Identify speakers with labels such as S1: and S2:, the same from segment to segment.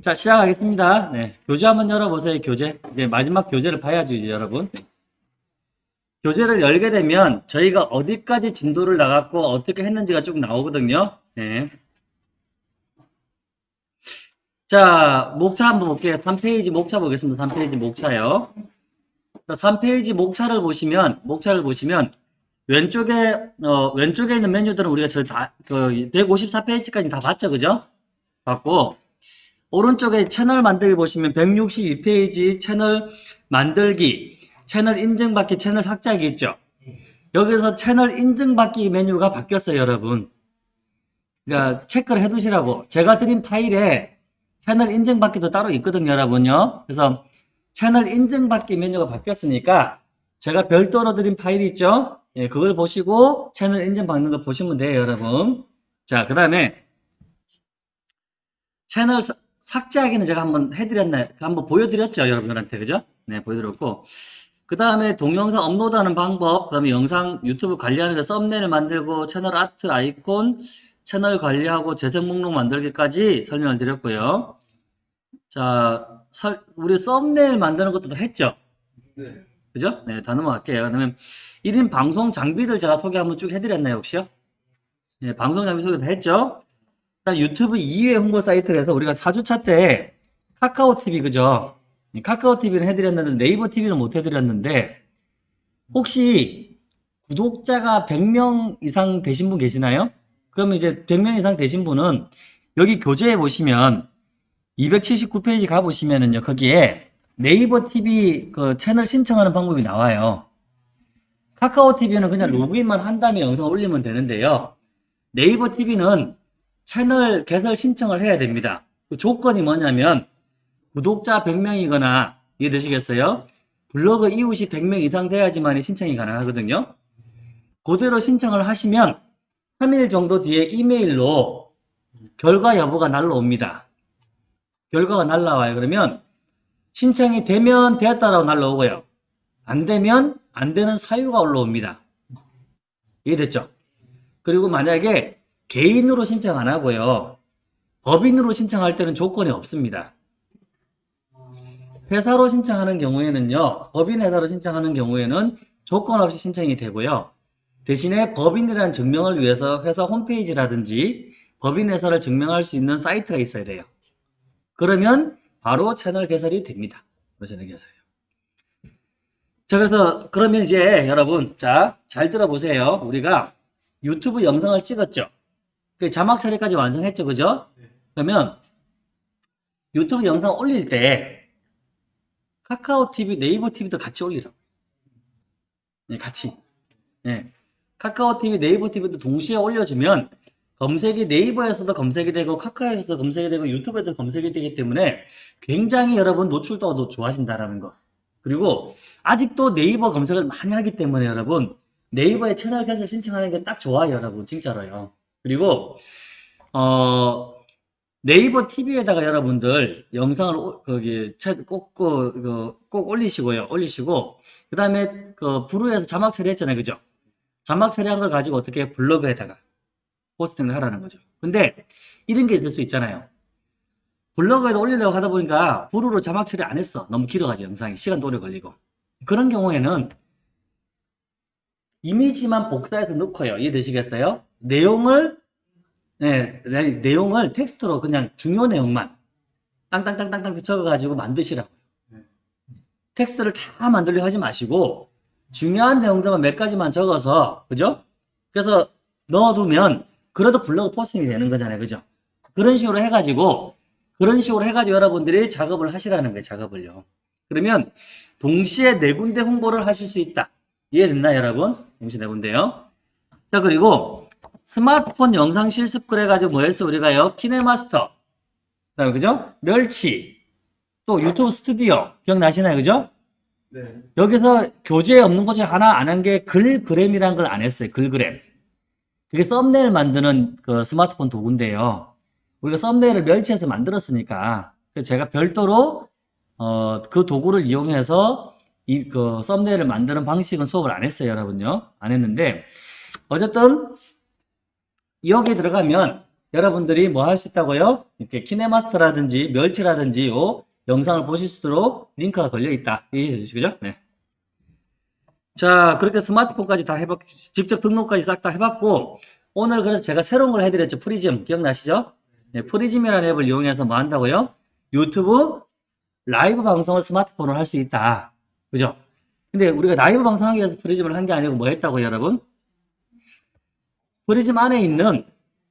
S1: 자, 시작하겠습니다. 네. 교재 한번 열어보세요, 교재. 이제 마지막 교재를 봐야죠, 이제 여러분. 교재를 열게 되면 저희가 어디까지 진도를 나갔고 어떻게 했는지가 쭉 나오거든요. 네. 자, 목차 한번 볼게요. 3페이지 목차 보겠습니다. 3페이지 목차요. 3페이지 목차를 보시면, 목차를 보시면, 왼쪽에, 어, 왼쪽에 있는 메뉴들은 우리가 저 다, 그, 154페이지까지 다 봤죠, 그죠? 봤고, 오른쪽에 채널 만들기 보시면 162페이지 채널 만들기, 채널 인증받기, 채널 삭제하기 있죠? 여기서 채널 인증받기 메뉴가 바뀌었어요, 여러분. 그러니까 체크를 해 두시라고. 제가 드린 파일에 채널 인증받기도 따로 있거든요, 여러분요. 그래서 채널 인증받기 메뉴가 바뀌었으니까 제가 별도로 드린 파일이 있죠? 예, 그걸 보시고 채널 인증받는 거 보시면 돼요, 여러분. 자, 그 다음에 채널 사- 삭제하기는 제가 한번 해드렸나요? 한번 보여드렸죠, 여러분들한테. 그죠? 네, 보여드렸고. 그 다음에 동영상 업로드하는 방법, 그 다음에 영상 유튜브 관리하는 거 썸네일 만들고 채널 아트 아이콘, 채널 관리하고 재생 목록 만들기까지 설명을 드렸고요. 자, 설- 우리 썸네일 만드는 것도 다 했죠?
S2: 네.
S1: 그죠? 네, 다 넘어갈게요. 그러면 1인 방송 장비들 제가 소개 한번 쭉 해드렸나요, 혹시요? 네, 방송 장비 소개 다 했죠? 일단 유튜브 2회 홍보 사이트에서 우리가 4주차 때 카카오 TV, 그죠? 이 카카오 TV는 해드렸는데 네이버 TV는 못 해드렸는데 혹시 구독자가 100명 이상 되신 분 계시나요? 그러면 이제 100명 이상 되신 분은 여기 교재에 보시면 279페이지 가보시면은요, 거기에 네이버 TV 그 채널 신청하는 방법이 나와요. 카카오 TV는 그냥 로그인만 한 다음에 영상 올리면 되는데요. 네이버 TV는 채널 개설 신청을 해야 됩니다. 그 조건이 뭐냐면 구독자 100명이거나 이해되시겠어요? 블로그 이웃이 100명 이상 돼야지만 신청이 가능하거든요. 그대로 신청을 하시면 3일 정도 뒤에 이메일로 결과 여부가 날라옵니다. 결과가 날라와요. 그러면 신청이 되면 되었다라고 날라오고요. 안 되면 안 되는 사유가 올라옵니다. 이해됐죠? 그리고 만약에 개인으로 신청 안 하고요. 법인으로 신청할 때는 조건이 없습니다. 회사로 신청하는 경우에는요. 법인 회사로 신청하는 경우에는 조건 없이 신청이 되고요. 대신에 법인이라는 증명을 위해서 회사 홈페이지라든지 법인 회사를 증명할 수 있는 사이트가 있어야 돼요. 그러면 바로 채널 개설이 됩니다. 채널 개설이요. 자, 그래서 그러면 이제 여러분, 자, 잘 들어보세요. 우리가 유튜브 영상을 찍었죠. 그 자막 처리까지 완성했죠, 그죠? 그러면 유튜브 영상 올릴 때 카카오 TV, 네이버 TV도 같이 올리라고. 네, 같이. 네. 카카오 TV, 네이버 TV도 동시에 올려주면 검색이 네이버에서도 검색이 되고 카카오에서도 검색이 되고 유튜브에도 검색이 되기 때문에 굉장히 여러분 노출도가 더 좋아진다라는 거. 그리고 아직도 네이버 검색을 많이 하기 때문에 여러분 네이버에 채널 개설 신청하는 게 딱 좋아요, 여러분. 진짜로요. 그리고 어 네이버 TV에다가 여러분들 영상을 오- 거기 채- 꼭, 그, 그, 꼭 올리시고요. 올리시고 그 다음에 그 브루에서 자막 처리했잖아요, 그죠? 자막 처리한 걸 가지고 어떻게 블로그에다가 포스팅을 하라는 거죠. 근데 이런 게 있을 수 있잖아요. 블로그에다 올리려고 하다 보니까 브루로 자막 처리 안 했어. 너무 길어가지고 영상이 시간도 오래 걸리고 그런 경우에는 이미지만 복사해서 넣고요. 이해되시겠어요? 내용을 네, 네, 내용을 텍스트로 그냥 중요 내용만 땅땅땅땅땅 적어가지고 만드시라고요. 텍스트를 다 만들려 하지 마시고 중요한 내용들만 몇 가지만 적어서 그죠? 그래서 넣어두면 그래도 블로그 posting이 되는 거잖아요, 그죠? 그런 식으로 해가지고 그런 식으로 해가지고 여러분들이 작업을 하시라는 거예요, 작업을요. 그러면 동시에 네 군데 홍보를 하실 수 있다. 이해됐나요, 여러분? 동시에 네 군데요. 자, 그리고 스마트폰 영상 실습 그래가지고 뭐 했어, 우리가요? KineMaster. 그 다음에, 그죠? 멸치. 또 유튜브 스튜디오. 기억나시나요, 그죠?
S2: 네.
S1: 여기서 교재에 없는 것 중에 하나 안 한 게 글그램이라는 걸안 했어요. 글그램. 그게 썸네일 만드는 그 스마트폰 도구인데요. 우리가 썸네일을 멸치해서 만들었으니까 제가 별도로 어, 그 도구를 이용해서 이 그 썸네일을 만드는 방식은 수업을 안 했어요, 여러분요. 안 했는데 어쨌든 여기에 들어가면 여러분들이 뭐 할 수 있다고요? 이렇게 KineMaster라든지 멸치라든지 요 영상을 보실 수 있도록 링크가 걸려 있다. 이해되시죠? 네. 자, 그렇게 스마트폰까지 다 해봤, 직접 등록까지 싹 다 해봤고, 오늘 그래서 제가 새로운 걸 해드렸죠. 프리즘. 기억나시죠? 네, 프리즘이라는 앱을 이용해서 뭐 한다고요? 유튜브 라이브 방송을 스마트폰으로 할 수 있다. 그죠? 근데 우리가 라이브 방송하기 위해서 프리즘을 한 게 아니고 뭐 했다고요, 여러분? 프리즘 안에 있는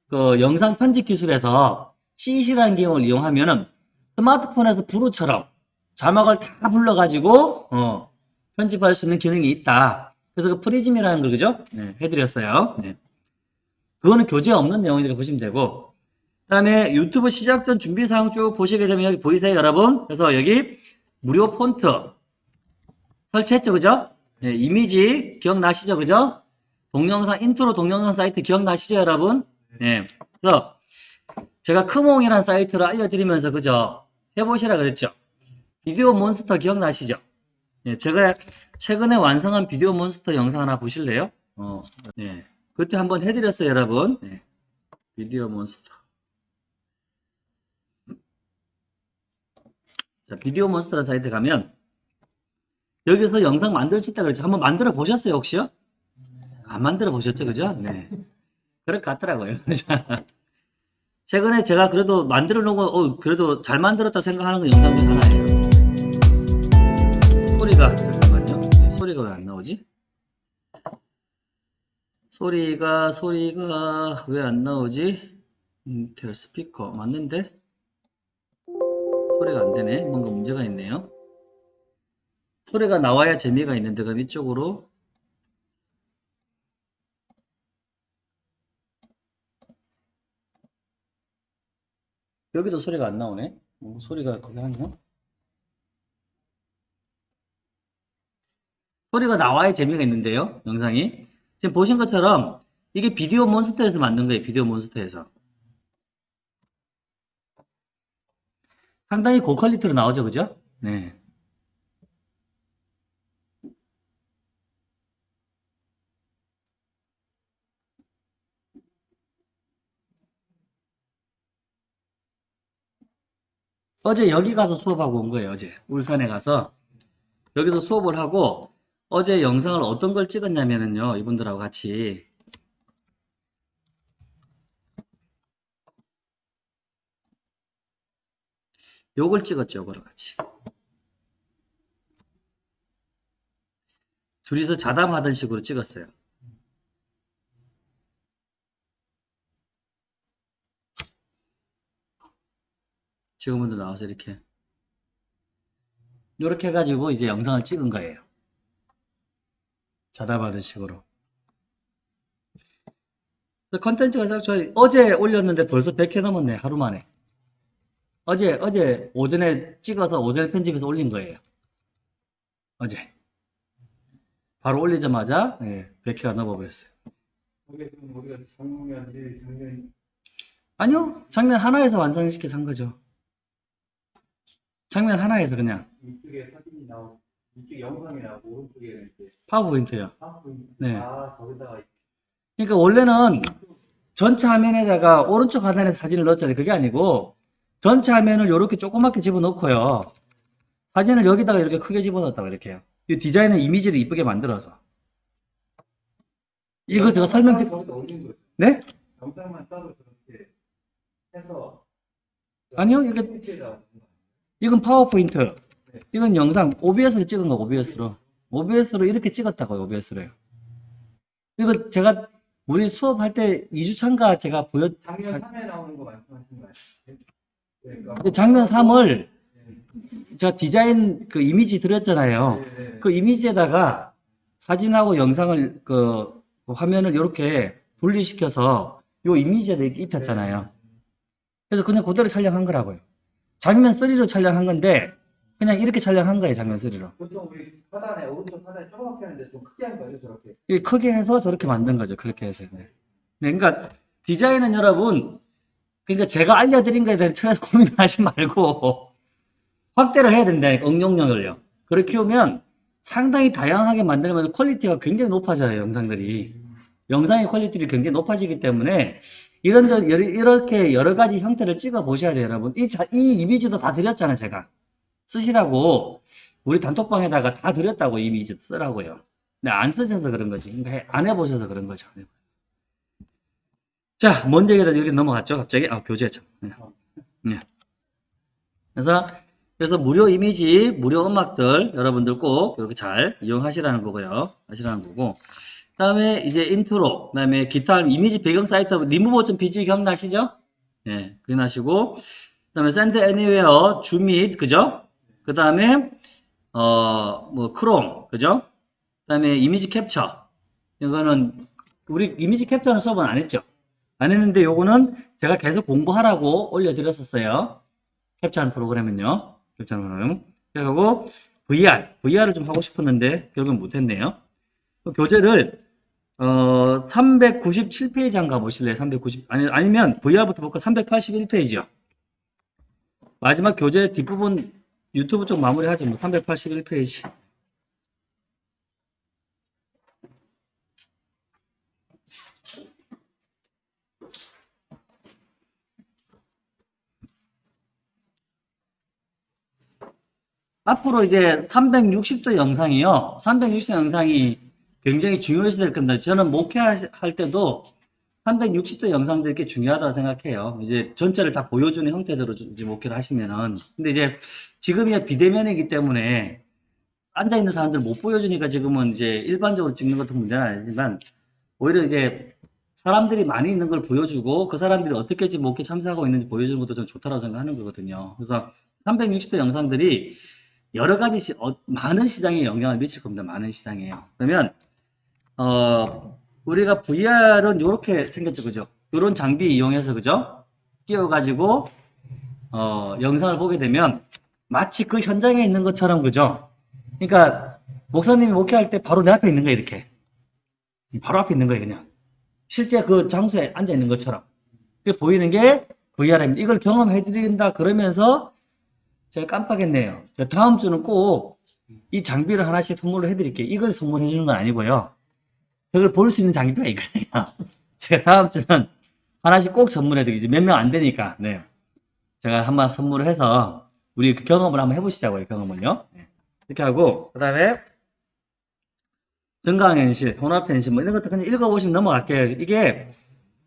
S1: 그 영상 편집 기술에서 CC라는 기능을 이용하면 은 스마트폰에서 Vrew처럼 자막을 다 불러가지고 어, 편집할 수 있는 기능이 있다. 그래서 그 프리즘이라는 걸 그죠? 네, 해드렸어요. 네. 그거는 교재 없는 내용이니까 보시면 되고 그 다음에 유튜브 시작 전 준비사항 쭉 보시게 되면 여기 보이세요 여러분? 그래서 여기 무료 폰트 설치했죠 그죠? 네, 이미지 기억나시죠 그죠? 동영상 인트로 동영상 사이트 기억나시죠 여러분? 네. 그래서 제가 크몽이라는 사이트를 알려드리면서 그죠? 해보시라 그랬죠? Video Monster 기억나시죠? 예, 제가 최근에 완성한 Video Monster 영상 하나 보실래요? 어, 예. 그때 한번 해드렸어요, 여러분. 예. Video Monster. 자, 비디오 몬스터라는 사이트 가면 여기서 영상 만들 수 있다 그랬죠? 한번 만들어 보셨어요, 혹시요? 안 만들어 보셨죠, 그죠? 네. 그럴 것 같더라고요. 자, 최근에 제가 그래도 만들어 놓은 거, 어, 그래도 잘 만들었다 생각하는 거 영상 중 하나예요. 소리가, 잠깐만요. 네, 소리가 왜 안 나오지? 소리가, 소리가 왜 안 나오지? 인텔 스피커, 맞는데? 소리가 안 되네. 뭔가 문제가 있네요. 소리가 나와야 재미가 있는데, 그럼 이쪽으로 여기도 소리가 안 나오네. 뭐 소리가 거기 하냐? 소리가 나와야 재미가 있는데요. 영상이. 지금 보신 것처럼 이게 비디오 몬스터에서 만든 거예요. 비디오 몬스터에서. 상당히 고퀄리티로 나오죠. 그죠? 네. 어제 여기 가서 수업하고 온 거예요, 어제. 울산에 가서. 여기서 수업을 하고, 어제 영상을 어떤 걸 찍었냐면은요, 이분들하고 같이. 요걸 찍었죠, 요거랑 같이. 둘이서 자담하던 식으로 찍었어요. 지금부터 나와서 이렇게 이렇게 해가지고 이제 영상을 찍은 거예요. 자다받은 식으로. 컨텐츠가 딱 저희 어제 올렸는데 벌써 100회 넘었네 하루 만에. 어제 어제 오전에 찍어서 오전에 편집해서 올린 거예요. 어제. 바로 올리자마자 예, 100회가 넘어버렸어요.
S2: 작년
S1: 아니요, 장면 하나에서 완성시켜서 한 거죠. 장면 하나에서 그냥
S2: 이쪽에 사진이 나오고 이쪽 영상이 나오고 오른쪽에 이제
S1: 파워포인트요.
S2: 아, 보이네.
S1: 네.
S2: 아 저기다가
S1: 그러니까 원래는 전체 화면에다가 오른쪽 하단에 사진을 넣었잖아요. 그게 아니고 전체 화면을 이렇게 조그맣게 집어넣고요. 사진을 여기다가 이렇게 크게 집어넣었다고 이렇게 해요. 이 디자인은 이미지를 이쁘게 만들어서. 이거 제가 설명 드릴
S2: 올린 거죠.
S1: 네?
S2: 영상만 따로 저렇게 해서
S1: 아니요, 이게 이건 파워포인트.
S2: 네.
S1: 이건 영상 OBS로 찍은 거 OBS로. OBS로 이렇게 찍었다고요. OBS로요. 이거 제가 우리 수업할 때 2주차인가 제가 보여
S2: 작년 3회 나오는 거 말씀하시는 거 아니에요? 네, 그러니까
S1: 그 장면 3을
S2: 네.
S1: 제가 디자인 그 이미지 드렸잖아요.
S2: 네, 네.
S1: 그 이미지에다가 사진하고 영상을 그 화면을 이렇게 분리시켜서 요 이미지에다 이렇게 입혔잖아요. 그래서 그냥 그대로 촬영한 거라고요. 장면 3로 촬영한 건데 그냥 이렇게 촬영한 거예요. 장면 3로.
S2: 보통 우리 하단에 오른쪽 하단에 조그맣게 하는데 좀 크게 한 거죠 저렇게.
S1: 이게 크게 해서 저렇게 만든 거죠. 그렇게 해서. 네. 네, 그러니까 디자인은 여러분 그러니까 제가 알려드린 거에 대해 틀에서 고민하지 말고 확대를 해야 된다니까 응용력을요. 그렇게 키우면 상당히 다양하게 만들면서 quality가 굉장히 높아져요. 영상들이. 영상의 quality가 굉장히 높아지기 때문에 이런 저 이렇게 여러 가지 형태를 찍어 보셔야 돼요, 여러분. 이, 자- 이 이미지도 다 드렸잖아요, 제가. 쓰시라고 우리 단톡방에다가 다 드렸다고 이미지 쓰라고요. 근데 안 쓰셔서 그런 거지. 그러니까 해- 안 해보셔서 그런 거죠. 자, 먼저 얘기하다 여기 넘어갔죠, 갑자기. 아, 교재죠. 네. 네. 그래서 그래서 무료 이미지, 무료 음악들 여러분들 꼭 이렇게 잘 이용하시라는 거고요. 하시라는 거고. 그다음에 이제 인트로, 그 다음에 기타 이미지 배경 사이트 리무버.pg 기억나시죠? 예, 기억나시고. 그 다음에 Send Anywhere, ZoomIt, 그죠? 그 다음에 어, 뭐 크롬, 그죠? 그 다음에 이미지 캡처. 이거는 우리 이미지 캡처는 수업은 안 했죠? 안 했는데 요거는 제가 계속 공부하라고 올려드렸었어요. 캡처하는 프로그램은요. 캡처하는 프로그램. 그리고 VR, VR을 좀 하고 싶었는데 결국은 못했네요. 그 교재를 어 397페이지 한 가보실래요? 390 아니 아니면 VR부터 볼까? 381페이지요. 마지막 교재 뒷부분 유튜브 쪽 마무리하지 뭐 381페이지. 앞으로 이제 360도 영상이요. 360도 영상이 굉장히 중요시 될 겁니다. 저는 목회할 때도 360도 영상들이 꽤 중요하다고 생각해요. 이제 전체를 다 보여주는 형태대로 좀 이제 목회를 하시면은. 근데 이제 지금이 비대면이기 때문에 앉아있는 사람들 못 보여주니까 지금은 이제 일반적으로 찍는 것도 문제는 아니지만 오히려 이제 사람들이 많이 있는 걸 보여주고 그 사람들이 어떻게 지금 목회 참석하고 있는지 보여주는 것도 좀 좋다고 생각하는 거거든요. 그래서 360도 영상들이 여러 가지 시- 어, 많은 시장에 영향을 미칠 겁니다. 많은 시장에요. 그러면 어, 우리가 VR은 이렇게 생겼죠, 그죠? 이런 장비 이용해서 그죠? 끼워가지고 어, 영상을 보게 되면 마치 그 현장에 있는 것처럼 그죠? 그러니까 목사님이 목회할 때 바로 내 앞에 있는 거예요, 이렇게. 바로 앞에 있는 거예요, 그냥. 실제 그 장소에 앉아 있는 것처럼. 그게 보이는 게 VR입니다. 이걸 경험해 드린다 그러면서 제가 깜빡했네요. 저 다음 주는 꼭 이 장비를 하나씩 선물로 해드릴게요. 이걸 선물해 주는 건 아니고요. 저걸 볼수 있는 장비가 이거예요. 제가 다음 주는 하나씩 꼭 선물해 드리죠. 몇 명 안 되니까. 네. 제가 한번 선물을 해서 우리 그 경험을 한번 해보시자고요. 경험을요. 네. 이렇게 하고 그 다음에 정강현실, 혼합현실 뭐 이런 것도 그냥 읽어보시면 넘어갈게요. 이게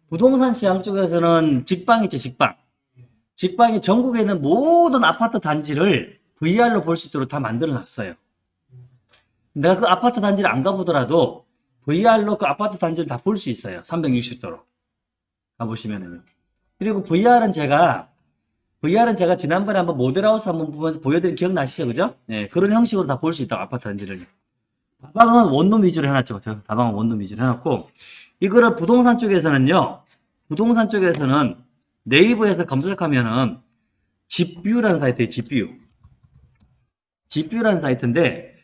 S1: 부동산 시장 쪽에서는 직방 있죠. 직방. 직방이 전국에 있는 모든 아파트 단지를 VR로 볼 수 있도록 다 만들어 놨어요. 내가 그 아파트 단지를 안 가보더라도 VR로 그 아파트 단지를 다 볼 수 있어요. 360도로. 가보시면은요. 그리고 VR은 제가, VR은 제가 지난번에 한번 모델하우스 한번 보면서 보여드린 기억나시죠? 그죠? 네, 그런 형식으로 다 볼 수 있다고, 아파트 단지를. 다방은 원룸 위주로 해놨죠. 저 다방은 원룸 위주로 해놨고, 이거를 부동산 쪽에서는요, 부동산 쪽에서는 네이버에서 검색하면은 집뷰라는 사이트에 집뷰. 집뷰라는 사이트인데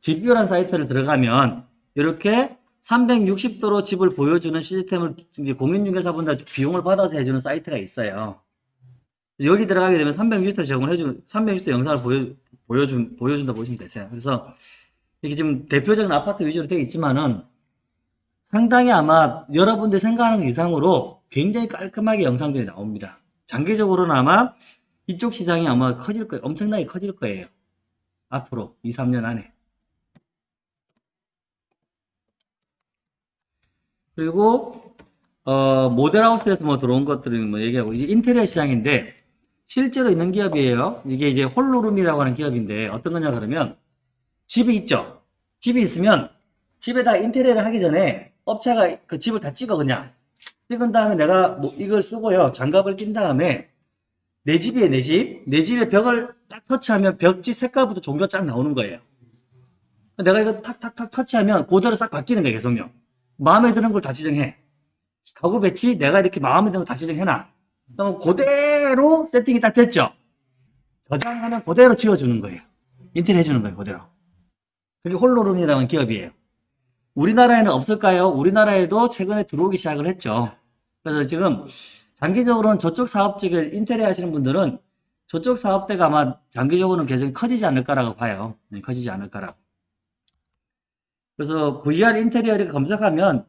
S1: 집뷰라는 사이트를 들어가면 이렇게 360도로 집을 보여주는 시스템을 공인중개사분들 비용을 받아서 해주는 사이트가 있어요. 여기 들어가게 되면 360도 제공을 해주는 360도 영상을 보여 보여준 보여준다 보시면 되세요. 그래서 이게 지금 대표적인 아파트 위주로 되어 있지만은 상당히 아마 여러분들 생각하는 이상으로 굉장히 깔끔하게 영상들이 나옵니다. 장기적으로는 아마 이쪽 시장이 아마 커질 거예요. 엄청나게 커질 거예요. 앞으로 2, 3년 안에. 그리고 어, 모델하우스에서 뭐 들어온 것들은 뭐 얘기하고 이제 인테리어 시장인데 실제로 있는 기업이에요. 이게 이제 홀로룸이라고 하는 기업인데 어떤 거냐 그러면 집이 있죠. 집이 있으면 집에다 인테리어를 하기 전에 업체가 그 집을 다 찍어 그냥 찍은 다음에 내가 뭐 이걸 쓰고요 장갑을 낀 다음에 내 집이에요 내 집. 내 집에 벽을 딱 터치하면 벽지 색깔부터 종류가 쫙 나오는 거예요. 내가 이거 탁탁탁 터치하면 그대로 싹 바뀌는 거예요 계속요. 마음에 드는 걸 다 지정해. 가구 배치 내가 이렇게 마음에 드는 거다 지정해놔. 그럼 그대로 세팅이 딱 됐죠. 저장하면 그대로 지워주는 거예요. 인테리어 해주는 거예요 그대로. 그게 홀로룸이라는 기업이에요. 우리나라에는 없을까요? 우리나라에도 최근에 들어오기 시작을 했죠. 그래서 지금 장기적으로는 저쪽 사업 쪽에 인테리어 하시는 분들은 저쪽 사업대가 아마 장기적으로는 계속 커지지 않을까라고 봐요. 네, 커지지 않을까라고. 그래서 VR 인테리어 이렇게 검색하면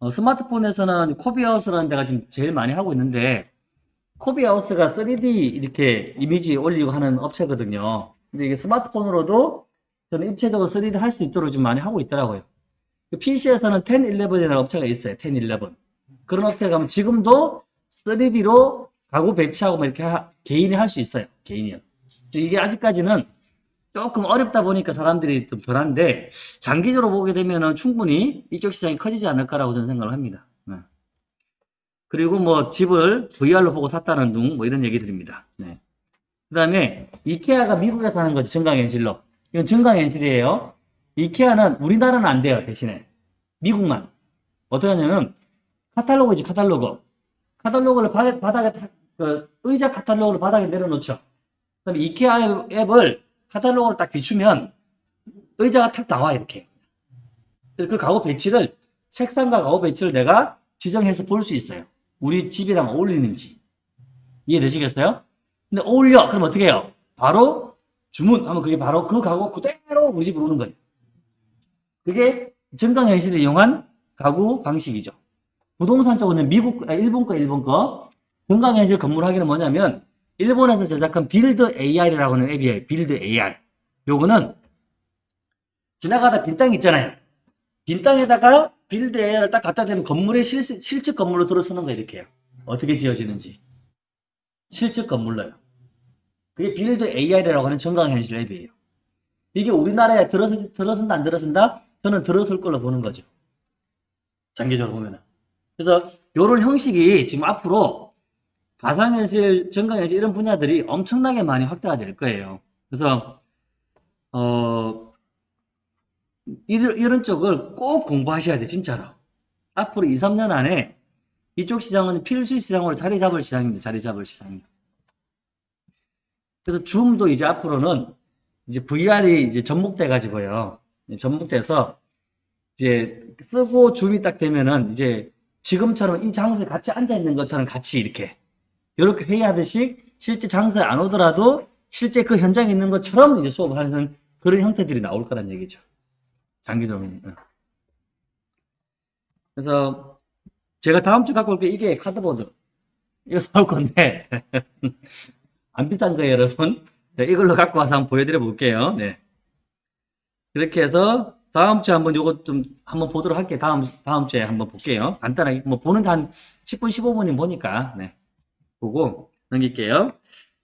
S1: 어, 스마트폰에서는 코비하우스라는 데가 지금 제일 많이 하고 있는데 코비하우스가 3D 이렇게 이미지 올리고 하는 업체거든요. 근데 이게 스마트폰으로도 저는 입체적으로 3D 할 수 있도록 좀 많이 하고 있더라고요. PC에서는 1011이라는 업체가 있어요. 1011. 그런 업체 가면 지금도 3D로 가구 배치하고 뭐 이렇게 하- 개인이 할 수 있어요. 개인이요. 이게 아직까지는 조금 어렵다 보니까 사람들이 좀 덜한데 장기적으로 보게 되면은 충분히 이쪽 시장이 커지지 않을까라고 저는 생각을 합니다. 네. 그리고 뭐 집을 VR로 보고 샀다는 둥 뭐 이런 얘기들입니다. 네. 그 다음에 이케아가 미국에서 하는 거죠. 증강현실로. 이건 증강현실이에요. 이케아는 우리나라는 안 돼요. 대신에 미국만. 어떻게 하냐면 카탈로그지 카탈로그. 카탈로그를 바, 바닥에 탁- 그 의자 카탈로그를 바닥에 내려놓죠. 그다음에 이케아 앱을 카탈로그를 딱 비추면 의자가 탁 나와 이렇게. 그래서 그 가구 배치를 색상과 가구 배치를 내가 지정해서 볼 수 있어요. 우리 집이랑 어울리는지. 이해되시겠어요? 근데 어울려. 그럼 어떻게 해요? 바로 주문하면 그게 바로 그 가구 그대로 우리 집으로 오는 거예요. 그게 증강현실을 이용한 가구 방식이죠. 부동산 쪽은 미국, 아, 일본 거, 일본 거. 증강현실 건물 하기는 뭐냐면 일본에서 제작한 Build AR이라고 하는 앱이에요. Build AR. 요거는 지나가다 빈땅 있잖아요. 빈 땅에다가 Build AR을 딱 갖다 대면 건물의 실, 실측 건물로 들어서는 거예요. 이렇게요. 어떻게 지어지는지. 실측 건물로요. 그게 Build AR이라고 하는 증강현실 앱이에요. 이게 우리나라에 들어서, 들어선다 안 들어선다? 저는 들어설 걸로 보는 거죠. 장기적으로 보면은. 그래서 요런 형식이 지금 앞으로 가상현실, 증강현실 이런 분야들이 엄청나게 많이 확대가 될 거예요. 그래서 어 이런, 이런 쪽을 꼭 공부하셔야 돼 진짜로. 앞으로 2, 3년 안에 이쪽 시장은 필수 시장으로 자리 잡을 시장입니다. 자리 잡을 시장입니다. 그래서 줌도 이제 앞으로는 이제 VR이 이제 접목돼 가지고요. 접목돼서 이제 쓰고 줌이 딱 되면은 이제 지금처럼 이 장소에 같이 앉아 있는 것처럼 같이 이렇게 이렇게 회의하듯이 실제 장소에 안 오더라도 실제 그 현장에 있는 것처럼 이제 수업을 하는 그런 형태들이 나올 거란 얘기죠. 장기적으로. 응. 그래서 제가 다음 주 갖고 올 게 이게 카드보드. 이거 사올 건데 안 비싼 거예요, 여러분. 네, 이걸로 갖고 와서 한번 보여드려 볼게요. 네. 이렇게 해서 다음 주에 한번 요거 좀 한번 보도록 할게요. 다음 다음 주에 한번 볼게요. 간단하게 뭐 보는 한 10분 15분이 보니까 네. 보고 넘길게요.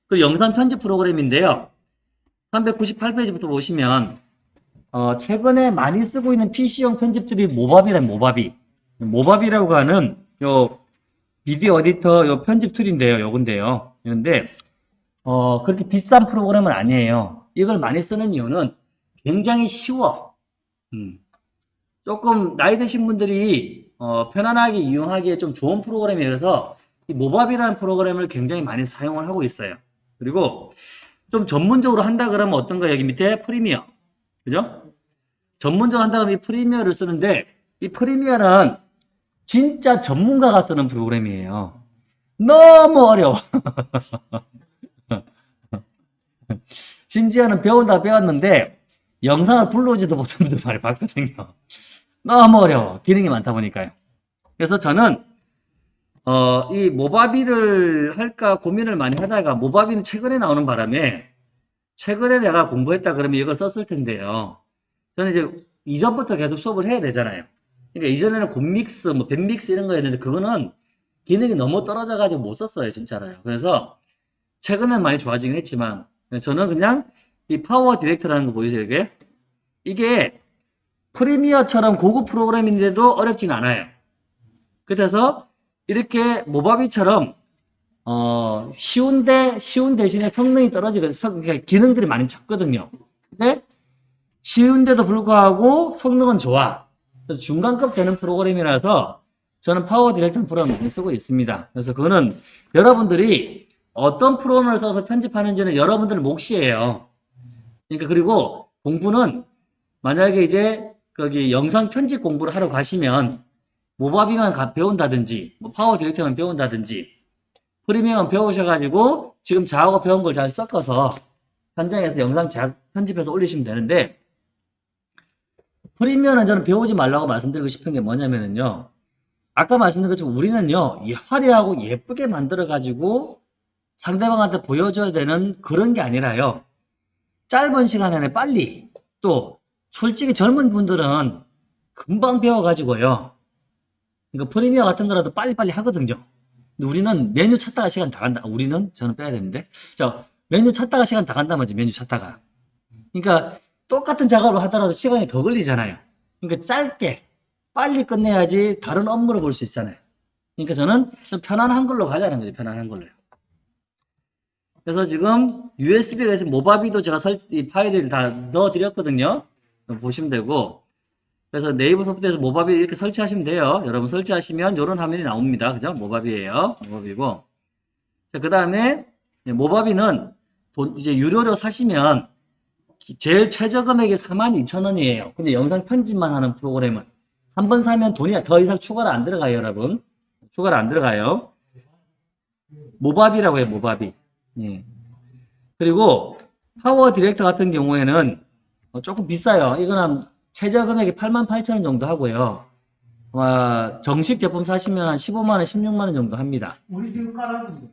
S1: 그 영상 편집 프로그램인데요. 398페이지부터 보시면 어, 최근에 많이 쓰고 있는 PC용 편집들이 모바비란 모바비. 모바비라고 하는 요 비디오 에디터 요 편집 툴인데요. 요건데요. 그런데 어, 그렇게 비싼 프로그램은 아니에요. 이걸 많이 쓰는 이유는 굉장히 쉬워. 음. 조금 나이 드신 분들이 어, 편안하게 이용하기에 좀 좋은 프로그램이라서 이 모바비라는 프로그램을 굉장히 많이 사용을 하고 있어요. 그리고 좀 전문적으로 한다 그러면 어떤 거 여기 밑에 프리미어. 그죠? 전문적으로 한다 그러면 이 프리미어를 쓰는데 이 프리미어는 진짜 전문가가 쓰는 프로그램이에요. 너무 어려워. 심지어는 배운다 배웠는데 영상을 불러오지도 못한 분들 말이 박사생겨. 너무 어려워. 기능이 많다 보니까요. 그래서 저는 어, 이 모바비를 할까 고민을 많이 하다가 모바비는 최근에 나오는 바람에 최근에 내가 공부했다 그러면 이걸 썼을 텐데요. 저는 이제 이전부터 계속 수업을 해야 되잖아요. 그러니까 이전에는 곰믹스, 뭐 밴믹스 이런 거였는데 그거는 기능이 너무 떨어져가지고 못 썼어요, 진짜로요. 그래서 최근엔 많이 좋아지긴 했지만 저는 그냥 이 PowerDirector라는 거 보이세요, 이게? 이게 Premiere처럼 고급 프로그램인데도 어렵진 않아요. 그래서 이렇게 Movavi처럼 어, 쉬운데 쉬운 대신에 성능이 떨어지고 성- 그러니까 기능들이 많이 작거든요. 근데 쉬운데도 불구하고 성능은 좋아. 그래서 중간급 되는 프로그램이라서 저는 PowerDirector 프로그램 많이 쓰고 있습니다. 그래서 그거는 여러분들이 어떤 프로그램을 써서 편집하는지는 여러분들 몫이에요. 그러니까 그리고 공부는 만약에 이제 거기 영상 편집 공부를 하러 가시면 모바비만 가- 배운다든지 뭐 파워 디렉터만 배운다든지 프리미엄 배우셔가지고 지금 저하고 배운 걸 잘 섞어서 현장에서 영상 잘 편집해서 올리시면 되는데 프리미엄은 저는 배우지 말라고 말씀드리고 싶은 게 뭐냐면요 아까 말씀드린 것처럼 우리는요, 이 화려하고 예쁘게 만들어가지고 상대방한테 보여줘야 되는 그런 게 아니라요. 짧은 시간 안에 빨리, 또, 솔직히 젊은 분들은 금방 배워가지고요. 그러니까 프리미어 같은 거라도 빨리빨리 하거든요. 근데 우리는 메뉴 찾다가 시간 다 간다. 우리는? 저는 빼야 되는데. 자, 메뉴 찾다가 시간 다 간단 말이지, 메뉴 찾다가. 그러니까 똑같은 작업을 하더라도 시간이 더 걸리잖아요. 그러니까 짧게, 빨리 끝내야지 다른 업무를 볼 수 있잖아요. 그러니까 저는 좀 편안한 한글로 가자는 거죠, 편안한 걸로요. 그래서 지금 있으면 모바비도 제가 설, 이 파일을 다 넣어 드렸거든요. 보시면 되고. 그래서 네이버 소프트에서 모바비 이렇게 설치하시면 돼요. 여러분 설치하시면 이런 화면이 나옵니다. 그죠? 모바비예요. 모바비고. 자, 그 다음에 모바비는 돈, 이제 유료로 사시면 기- 제일 최저 금액이 42,000원이에요. 근데 영상 편집만 하는 프로그램은 한 번 사면 돈이 더 이상 추가로 안 들어가요, 여러분. 추가로 안 들어가요. Movavi라고 해요, Movavi. 예. 그리고 PowerDirector 같은 경우에는 어, 조금 비싸요. 이거는 최저 금액이 88,000원 정도 하고요. 와, 정식 제품 사시면 한 15만 원, 16만 원 정도 합니다.
S3: 우리 지금 깔아준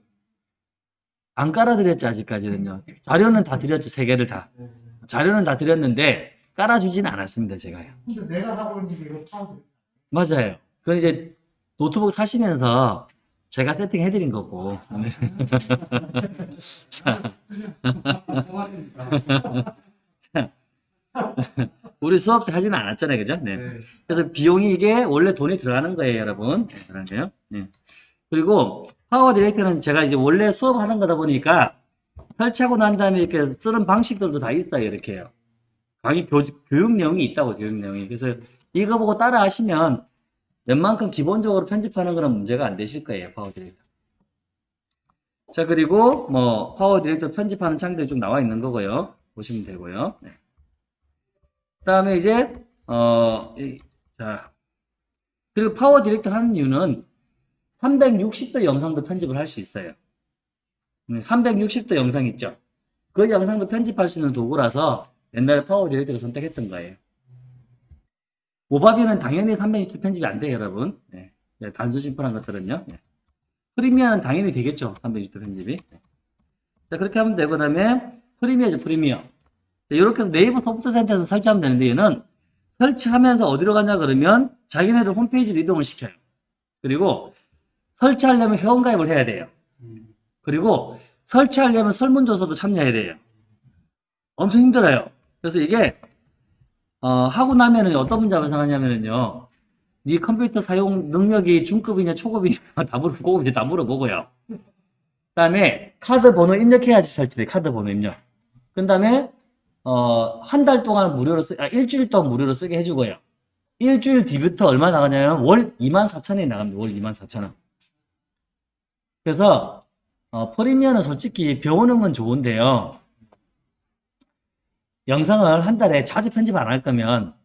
S1: 안 깔아드렸죠, 아직까지는요. 자료는 다 드렸죠, 세 개를 다.
S3: 거.
S1: 자료는 다 드렸는데, 깔아주지는 않았습니다, 제가요.
S3: 근데 내가 하고 있는 게 이거 파워드.
S1: 맞아요. 그건 이제 노트북 사시면서 제가 세팅해드린 거고. 네. 자,
S3: 고맙습니다.
S1: 우리 수업 때 하지는 않았잖아요, 그죠? 네.
S3: 네.
S1: 그래서 비용이 이게 원래 돈이 들어가는 거예요, 여러분. 네, 그러네요. 네. 그리고 PowerDirector는 제가 이제 원래 수업하는 거다 보니까 설치하고 난 다음에 이렇게 쓰는 방식들도 다 있어요, 이렇게요. 강의 교, 교육 내용이 있다고, 교육 내용이. 그래서 이거 보고 따라 하시면 웬만큼 기본적으로 편집하는 거는 문제가 안 되실 거예요, PowerDirector. 자, 그리고 뭐 PowerDirector 편집하는 창들이 좀 나와 있는 거고요. 보시면 되고요. 네. 그 다음에 이제 어, 이- 자, 그리고 PowerDirector 하는 이유는 360도 영상도 편집을 할 수 있어요. 음, 360도 영상 있죠? 그 영상도 편집할 수 있는 도구라서 옛날에 PowerDirector를 선택했던 거예요. Movavi는 당연히 360도 편집이 안 돼요, 여러분. 네. 네, 단순 심플한 것들은요. 네. Premiere는 당연히 되겠죠, 360도 편집이. 네. 자, 그렇게 하면 되고, 그 다음에 Premiere죠, Premiere. 자, 이렇게 해서 네이버 소프트 센터에서 설치하면 되는데, 얘는 설치하면서 어디로 가냐 그러면 자기네들 홈페이지로 이동을 시켜요. 그리고 설치하려면 회원가입을 해야 돼요. 그리고 설치하려면 설문조사도 참여해야 돼요. 엄청 힘들어요. 그래서 이게 어, 하고 나면은 어떤 문제가 발생하냐면은요. 네 컴퓨터 사용 능력이 중급이냐 초급이냐 다 물어보고 고급이냐 다 물어보고요. 그 다음에 카드 번호 입력해야지 설치돼. 카드 번호 입력. 그 다음에 어, 한 달 동안 무료로 쓰, 아, 일주일 동안 무료로 쓰게 해주고요. 일주일 뒤부터 얼마 나가냐면 월 24,000원이 나갑니다. 월 24,000원. 그래서 어, 프리미어는 솔직히 배우는 건 좋은데요. 영상을 한 달에 자주 편집 안 할 거면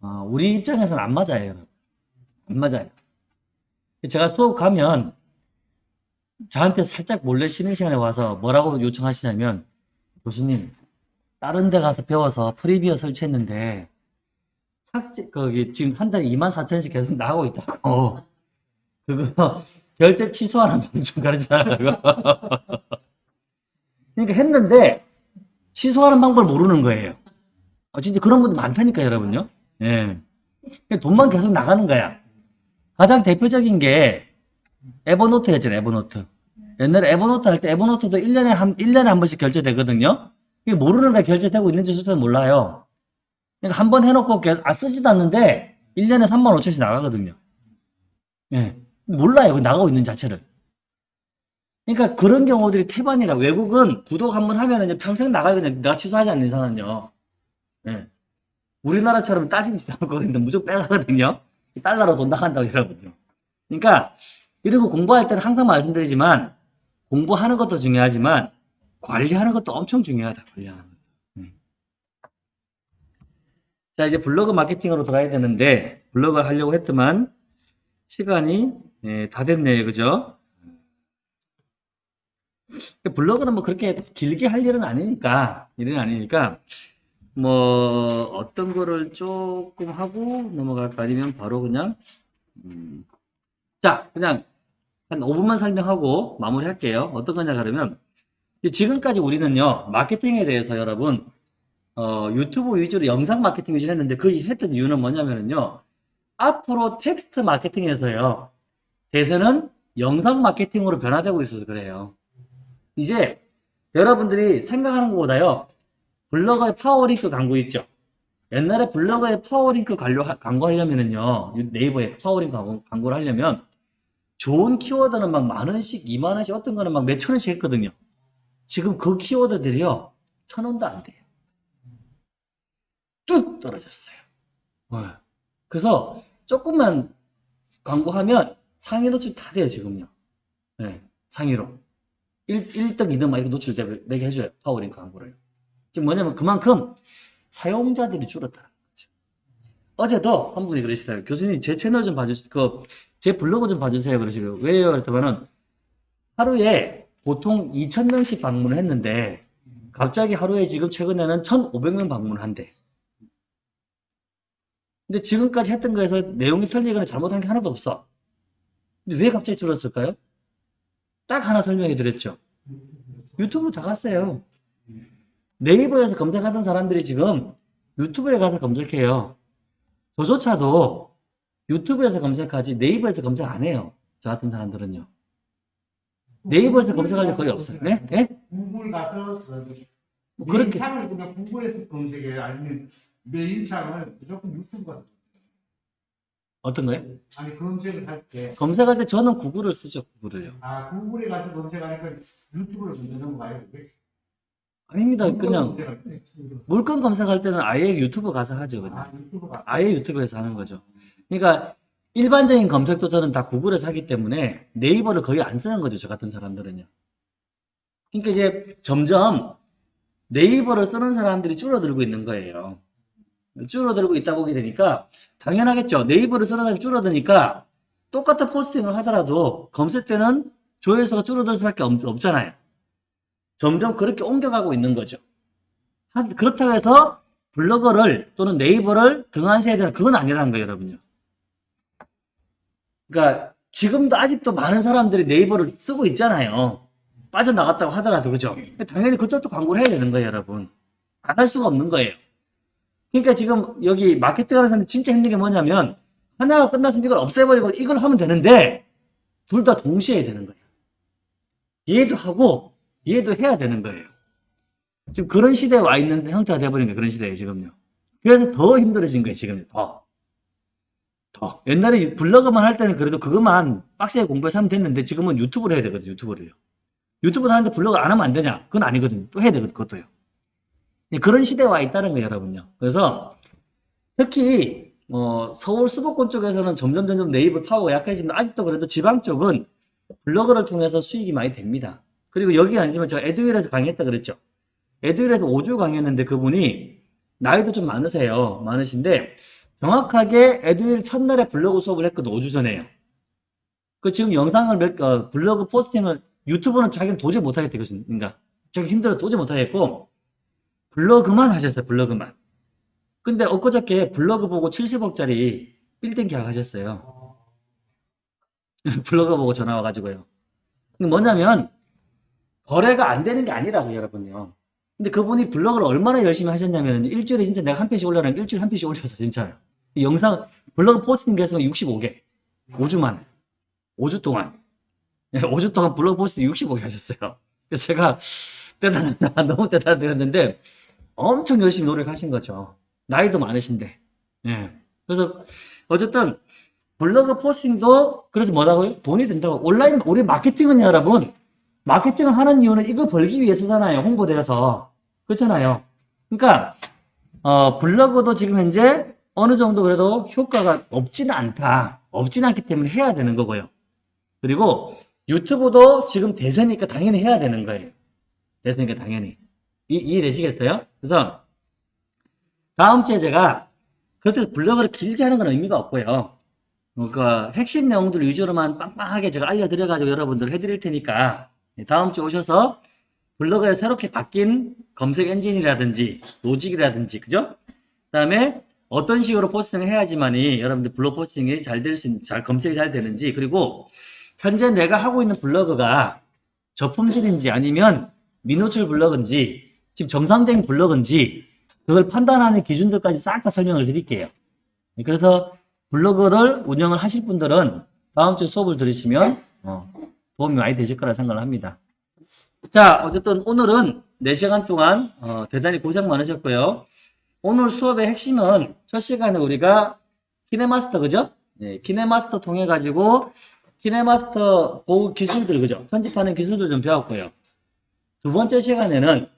S1: 어, 우리 입장에서는 안 맞아요. 안 맞아요. 제가 수업 가면 저한테 살짝 몰래 쉬는 시간에 와서 뭐라고 요청하시냐면 교수님 다른 데 가서 배워서 프리미어 설치했는데 삭제 거기 지금 한 달에 24,000원씩 계속 나오고 있다고. 그거 결제 취소하는 방법 좀 가르쳐달라고. 그러니까 했는데 취소하는 방법을 모르는 거예요. 어, 진짜 그런 분들 많다니까 여러분요. 예. 그냥 돈만 계속 나가는 거야. 가장 대표적인 게 에버노트였잖아요 에버노트. 옛날에 에버노트 할 때 에버노트도 1년에 한 1년에 한 번씩 결제되거든요 이게 모르는 거야 결제되고 있는지 수도 몰라요. 그러니까 한 번 해놓고 계속 아 쓰지도 않는데 1년에 3만 5천씩 나가거든요. 예. 몰라요. 그 나가고 있는 자체를. 그러니까 그런 경우들이 태반이라 외국은 구독 한 번 하면 은 평생 나가거든요. 내가 취소하지 않는 이상은요. 예. 우리나라처럼 따지지 않고 근데 무조건 빼가거든요. 달러로 돈 나간다고 여러분요. 그러니까 이러고 공부할 때는 항상 말씀드리지만 공부하는 것도 중요하지만 관리하는 것도 엄청 중요하다. 관리하는 것. 음. 자 이제 블로그 마케팅으로 들어가야 되는데 블로그를 하려고 했더만 시간이 예, 다 됐네요, 그죠? 블로그는 뭐 그렇게 길게 할 일은 아니니까 일은 아니니까 뭐 어떤 거를 조금 하고 넘어갈까 아니면 바로 그냥 음, 자, 그냥 한 5분만 설명하고 마무리할게요. 어떤 거냐 그러면 지금까지 우리는요 마케팅에 대해서 여러분 어, 유튜브 위주로 영상 마케팅 위주로 했는데 그 했던 이유는 뭐냐면요 앞으로 텍스트 마케팅에서요 대세는 영상 마케팅으로 변화되고 있어서 그래요. 이제 여러분들이 생각하는 것보다요 블로거의 파워링크 광고 있죠. 옛날에 블로거의 파워링크 광고, 광고하려면은요 네이버에 파워링크 광고, 광고를 하려면 좋은 키워드는 막 만 원씩, 이만 원씩, 어떤 거는 막 몇천 원씩 했거든요. 지금 그 키워드들이요, 천 원도 안 돼요. 뚝 떨어졌어요. 네. 그래서 조금만 광고하면 상위 노출 다 돼요, 지금요. 네, 상위로. 1, 1등, 2등 막 이렇게 노출되게 해줘요, 파워링크 광고를. 지금 뭐냐면 그만큼 사용자들이 줄었다는 거죠. 어제도 한 분이 그러시더라고요. 교수님, 제 채널 좀 봐주세요. 그, 제 블로그 좀 봐주세요. 그러시고요. 왜요? 그랬더니는 하루에 보통 2,000명씩 방문을 했는데 갑자기 하루에 지금 최근에는 1,500명 방문을 한대. 근데 지금까지 했던 거에서 내용이 틀리거나 잘못한 게 하나도 없어. 근데 왜 갑자기 줄었을까요? 딱 하나 설명해 드렸죠. 유튜브로 다 갔어요. 네이버에서 검색하던 사람들이 지금 유튜브에 가서 검색해요. 저조차도 유튜브에서 검색하지 네이버에서 검색 안 해요. 저 같은 사람들은요. 네이버에서 검색할 일 거의 없어요. 네? 네?
S3: 구글 가서
S1: 뭐 그렇게
S3: 메인창을 그냥 구글에서 검색해요. 아니면 메인 창을 무조건 유튜브 가서
S1: 어떤 거요?
S3: 아니 검색을 할 때
S1: 검색할 때 저는 구글을 쓰죠. 구글을요.
S3: 아, 구글에 가서 검색하니까 유튜브를 검색하는 거예요.
S1: 아닙니다. 그냥. 물건 검색할 때는 아예 유튜브 가서 하죠. 그냥.
S3: 아, 유튜브가
S1: 아예 유튜브에서 하는 거죠. 그러니까 일반적인 검색도 저는 다 구글에서 하기 때문에 네이버를 거의 안 쓰는 거죠. 저 같은 사람들은요. 그러니까 이제 점점 네이버를 쓰는 사람들이 줄어들고 있는 거예요. 줄어들고 있다 보게 되니까 당연하겠죠. 네이버를 쓰는 사람이 줄어드니까 똑같은 포스팅을 하더라도 검색 때는 조회수가 줄어들 수밖에 없, 없잖아요. 점점 그렇게 옮겨가고 있는 거죠. 하- 그렇다고 해서 블로거를 또는 네이버를 등한시해야 되는 그건 아니라는 거예요, 여러분요. 그러니까 지금도 아직도 많은 사람들이 네이버를 쓰고 있잖아요. 빠져나갔다고 하더라도 그죠? 당연히 그쪽도 광고를 해야 되는 거예요, 여러분. 안 할 수가 없는 거예요. 그러니까 지금 여기 마케팅 하는 사람이 진짜 힘든 게 뭐냐면 하나가 끝났으면 이걸 없애버리고 이걸 하면 되는데 둘 다 동시에 해야 되는 거예요. 얘도 하고 얘도 해야 되는 거예요. 지금 그런 시대에 와 있는 형태가 돼버린 거예요. 그런 시대에 지금요. 그래서 더 힘들어진 거예요. 지금 더. 더. 옛날에 블로그만 할 때는 그래도 그것만 빡세게 공부해서 하면 됐는데 지금은 유튜브를 해야 되거든요. 유튜브를요. 유튜브를 하는데 블로그 안 하면 안 되냐? 그건 아니거든요. 또 해야 되거든요. 그것도요. 네, 그런 시대에 와 있다는 거예요. 여러분요. 그래서 특히 어, 서울 수도권 쪽에서는 점점 점점 네이버 파워가 약해지면 아직도 그래도 지방 쪽은 블로그를 통해서 수익이 많이 됩니다. 그리고 여기가 아니지만 제가 에듀윌에서 강의했다 그랬죠. 에듀윌에서 5주 강의했는데 그분이 나이도 좀 많으세요. 많으신데 정확하게 에듀윌 첫날에 블로그 수업을 했거든. 5주 전에요. 그 지금 영상을 몇, 어, 블로그 포스팅을 유튜브는 자기는 도저히 못하겠대. 그러니까 자기 힘들어 도저히 못하겠고 블로그만 하셨어요. 블로그만. 근데 엊그저께 블로그 보고 70억짜리 빌딩 계약하셨어요. 블로그 보고 전화 와가지고요. 뭐냐면 거래가 안 되는 게 아니라고 여러분요. 근데 그분이 블로그를 얼마나 열심히 하셨냐면 일주일에 진짜 내가 한 편씩 올려라 일주일에 한 편씩 올려서 진짜요. 이 영상 블로그 포스팅 개수가 65개. 5주 만에. 5주 동안. 5주 동안 블로그 포스팅 65개 하셨어요. 그래서 제가 대단하다. 너무 대단하다 했는데 엄청 열심히 노력하신 거죠. 나이도 많으신데. 예. 그래서 어쨌든 블로그 포스팅도 그래서 뭐라고요? 돈이 된다고. 온라인 우리 마케팅은 여러분 마케팅을 하는 이유는 이거 벌기 위해서잖아요. 홍보대에서. 그렇잖아요. 그러니까 어, 블로그도 지금 현재 어느 정도 그래도 효과가 없지는 않다. 없지는 않기 때문에 해야 되는 거고요. 그리고 유튜브도 지금 대세니까 당연히 해야 되는 거예요. 대세니까 당연히. 이, 이해되시겠어요? 그래서 다음 주에 제가 그렇게 블로그를 길게 하는 건 의미가 없고요. 어, 그 핵심 내용들 위주로만 빵빵하게 제가 알려드려가지고 여러분들 해드릴 테니까 네, 다음 주에 오셔서 블로그에 새롭게 바뀐 검색 엔진이라든지 로직이라든지 그죠? 그 다음에 어떤 식으로 포스팅을 해야지만이 여러분들 블로그 포스팅이 잘 될 수, 있- 잘 검색이 잘 되는지 그리고 현재 내가 하고 있는 블로그가 저품질인지 아니면 미노출 블로그인지 지금 정상적인 블로그인지 그걸 판단하는 기준들까지 싹 다 설명을 드릴게요. 네, 그래서 블로그를 운영을 하실 분들은 다음 주 수업을 들으시면 어, 도움이 많이 되실 거라 생각을 합니다. 자, 어쨌든 오늘은 4시간 동안 어, 대단히 고생 많으셨고요. 오늘 수업의 핵심은 첫 시간에 우리가 KineMaster 그죠? 네, KineMaster 통해 가지고 KineMaster 그 기술들 그죠? 편집하는 기술들 좀 배웠고요. 두 번째 시간에는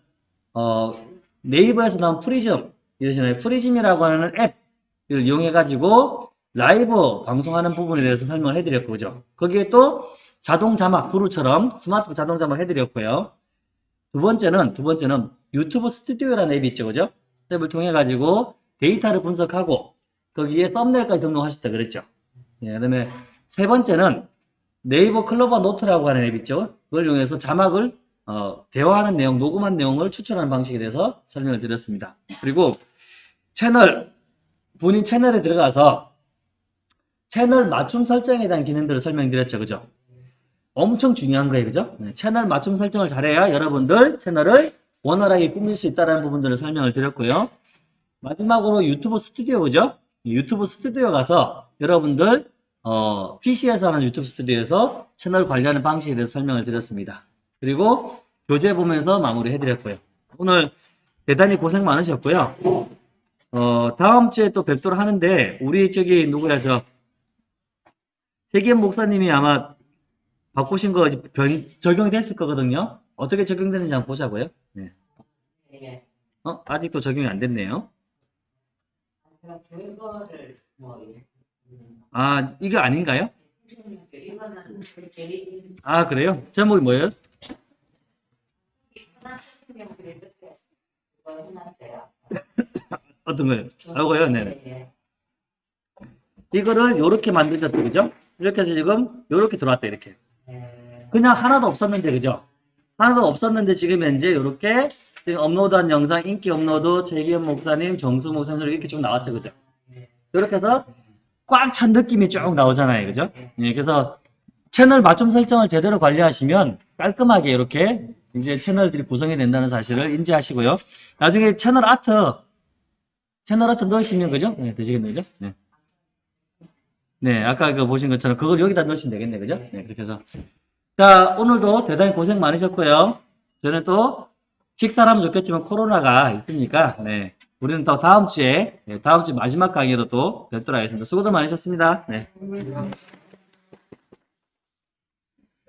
S1: 어, 네이버에서 나온 프리즘 이러시나요? 프리즘이라고 하는 앱을 이용해 가지고 라이브 방송하는 부분에 대해서 설명을 해드렸고 그죠? 거기에 또 자동 자막 Vrew처럼 스마트폰 자동 자막 해드렸고요. 두 번째는 두 번째는 유튜브 스튜디오라는 앱이 있죠, 그죠? 앱을 통해 가지고 데이터를 분석하고 거기에 썸네일까지 등록하셨다 그랬죠. 예, 그 다음에 세 번째는 네이버 클로바 노트라고 하는 앱 있죠. 그걸 이용해서 자막을 어, 대화하는 내용, 녹음한 내용을 추출하는 방식에 대해서 설명을 드렸습니다. 그리고 채널 본인 채널에 들어가서 채널 맞춤 설정에 대한 기능들을 설명드렸죠, 그죠? 엄청 중요한 거예요, 그죠? 네, 채널 맞춤 설정을 잘해야 여러분들 채널을 원활하게 꾸밀 수 있다는 부분들을 설명을 드렸고요. 마지막으로 유튜브 스튜디오, 그죠? 유튜브 스튜디오 가서 여러분들 어, PC에서 하는 유튜브 스튜디오에서 채널 관리하는 방식에 대해서 설명을 드렸습니다. 그리고 교재 보면서 마무리 해드렸고요. 오늘 대단히 고생 많으셨고요. 어, 다음 주에 또 뵙도록 하는데 우리 저기 누구야 저 세기현 목사님이 아마 바꾸신 거 변, 적용이 됐을 거거든요. 어떻게 적용되는지 한번 보자고요. 네.
S4: 예.
S1: 어, 아직도 적용이 안 됐네요.
S4: 제가 뭐 음,
S1: 아, 이거 아닌가요? 아, 그래요? 제목이
S4: 뭐예요?
S1: 어떤 거예요? 이거요? 네.
S4: 예.
S1: 이거를 이렇게 만드셨죠, 그죠? 이렇게 해서 지금 이렇게 들어왔다, 이렇게.
S4: 예.
S1: 그냥 하나도 없었는데, 그죠? 하나도 없었는데 지금 현재 이렇게 지금 업로드한 영상 인기 업로드 최기현 목사님, 정수 목사님 이렇게 쭉 나왔죠, 그죠? 이렇게 해서 꽉 찬 느낌이 쭉 나오잖아요, 그죠? 예, 그래서 채널 맞춤 설정을 제대로 관리하시면 깔끔하게 이렇게 이제 채널들이 구성이 된다는 사실을 인지하시고요. 나중에 채널 아트, 채널 아트 넣으시면 그죠? 네, 되시겠네요, 그죠? 네. 네, 아까 그 보신 것처럼 그걸 여기다 넣으시면 되겠네, 그죠? 네, 그렇게 해서. 자, 오늘도 대단히 고생 많으셨고요. 저는 또 식사를 하면 좋겠지만 코로나가 있으니까, 네. 우리는 또 다음 주에, 네, 다음 주 마지막 강의로 또 뵙도록 하겠습니다. 수고들 많으셨습니다. 네.
S4: 예.